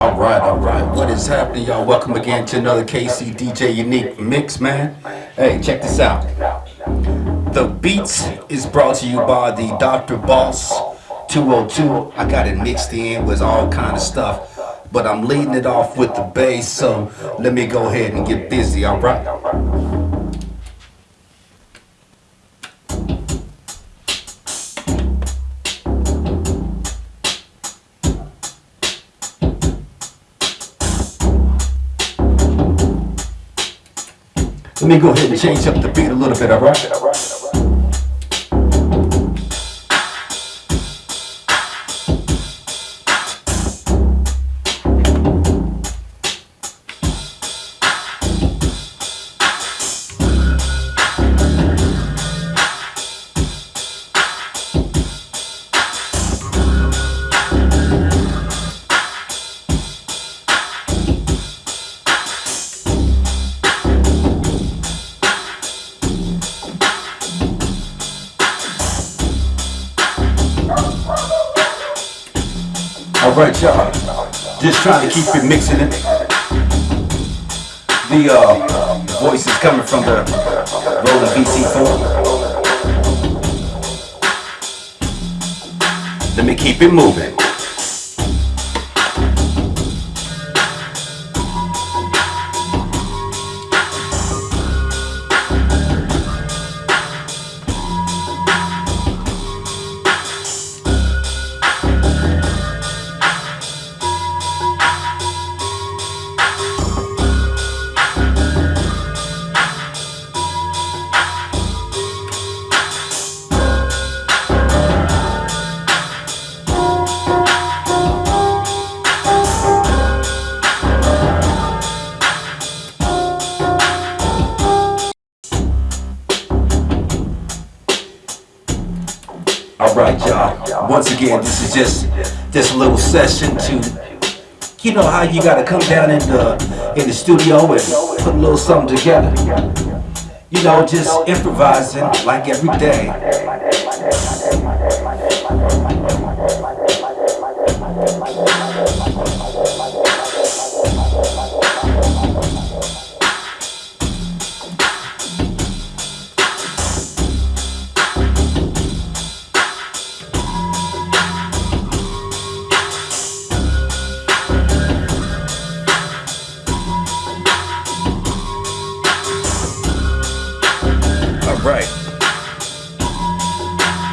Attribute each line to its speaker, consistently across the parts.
Speaker 1: All right, all right. What is happening, y'all? Welcome again to another KC DJ Unique Mix, man. Hey, check this out. The Beats is brought to you by the Dr. Boss 202. I got it mixed in with all kind of stuff, but I'm leading it off with the bass, so let me go ahead and get busy, all Let me go ahead and change up the beat a little bit, alright? Right, y'all. Just trying to keep it mixing it. The uh, voice is coming from the Roland VT4. Let me keep it moving. All right, y'all. Once again, this is just this little session to, you know, how you gotta come down in the in the studio and put a little something together. You know, just improvising like every day.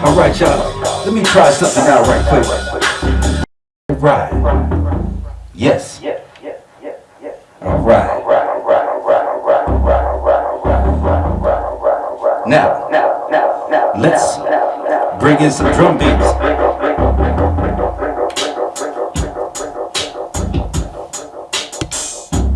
Speaker 1: All right, y'all. Let me try something out right quick. All right. Yes. All right. Now, let's bring in some drum beats.